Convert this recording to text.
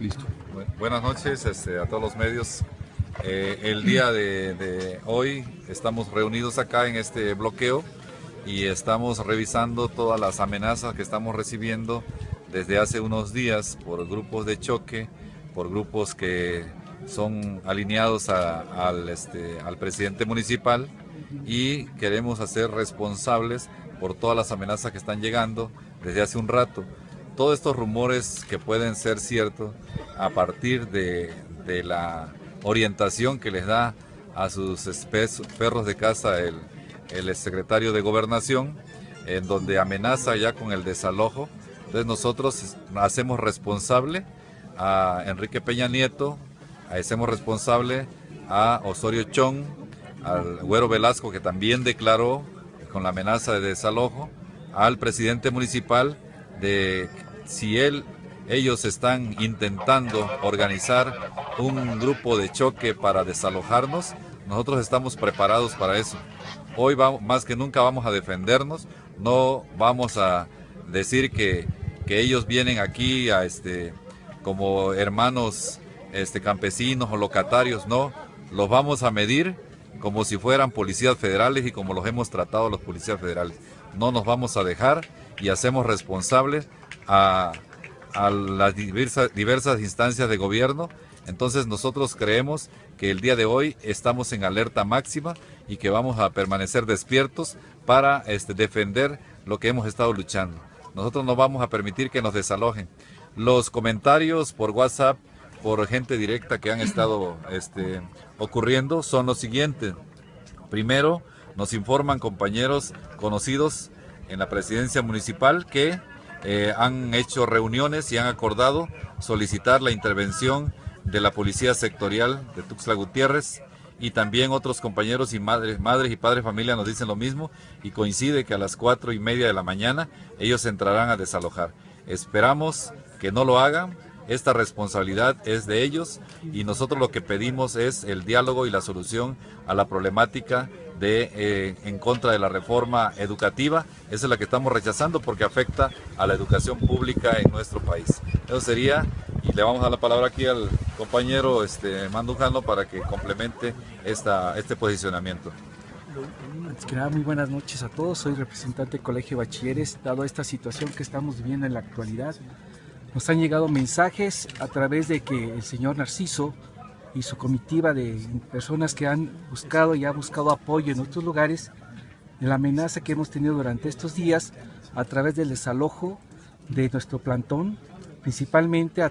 Listo. Buenas noches este, a todos los medios. Eh, el día de, hoy estamos reunidos acá en este bloqueo y estamos revisando todas las amenazas que estamos recibiendo desde hace unos días por grupos de choque, por grupos que son alineados al, este, al presidente municipal y queremos hacer responsables por todas las amenazas que están llegando desde hace un rato. Todos estos rumores que pueden ser ciertos a partir de, la orientación que les da a sus perros de casa el, el secretario de Gobernación, en donde amenaza ya con el desalojo. Entonces nosotros hacemos responsable a Enrique Peña Nieto, hacemos responsable a Osorio Chong, al Güero Velasco que también declaró con la amenaza de desalojo, al presidente municipal de si ellos están intentando organizar un grupo de choque para desalojarnos, nosotros estamos preparados para eso. Hoy más que nunca vamos a defendernos, no vamos a decir que, que ellos vienen aquí a este, como hermanos este, campesinos o locatarios, no, los vamos a medir como si fueran policías federales y como los hemos tratado los policías federales. No nos vamos a dejar y hacemos responsables a, las diversas, diversas instancias de gobierno. Entonces nosotros creemos que el día de hoy estamos en alerta máxima y que vamos a permanecer despiertos para este, defender lo que hemos estado luchando. Nosotros no vamos a permitir que nos desalojen. Los comentarios por WhatsApp, por gente directa que han estado este, ocurriendo son los siguientes. Primero, nos informan compañeros conocidos en la presidencia municipal que eh, han hecho reuniones y han acordado solicitar la intervención de la Policía Sectorial de Tuxtla Gutiérrez y también otros compañeros y madres, madres y padres familia nos dicen lo mismo y coincide que a las cuatro y media de la mañana ellos entrarán a desalojar. Esperamos que no lo hagan, esta responsabilidad es de ellos y nosotros lo que pedimos es el diálogo y la solución a la problemática de, eh, en contra de la reforma educativa. Esa es la que estamos rechazando porque afecta a la educación pública en nuestro país. Eso sería, y le vamos a dar la palabra aquí al compañero este, Mandujano para que complemente esta, este posicionamiento. Antes que nada, muy buenas noches a todos. Soy representante del Colegio de Bachilleres. Dado esta situación que estamos viviendo en la actualidad, nos han llegado mensajes a través de que el señor Narciso y su comitiva de personas que han buscado y ha buscado apoyo en otros lugares de la amenaza que hemos tenido durante estos días a través del desalojo de nuestro plantón, principalmente a